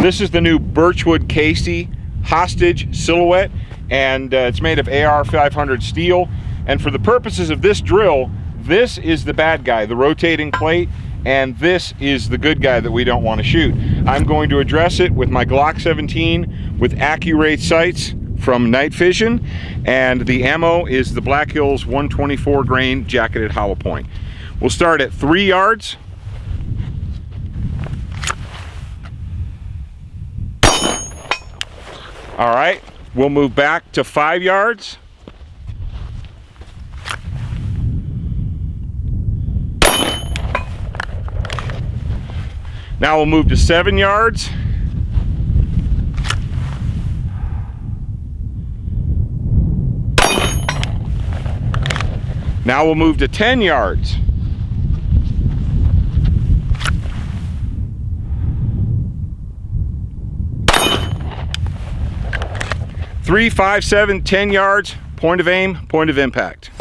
This is the new Birchwood Casey Hostage Silhouette, and uh, it's made of AR 500 steel. And for the purposes of this drill, this is the bad guy, the rotating plate, and this is the good guy that we don't want to shoot. I'm going to address it with my Glock 17 with Accur8 sights from Night Fision, and the ammo is the Black Hills 124 grain jacketed hollow point. We'll start at three yards. All right, we'll move back to five yards. Now we'll move to seven yards. Now we'll move to 10 yards. Three, five, seven, 10 yards, point of aim, point of impact.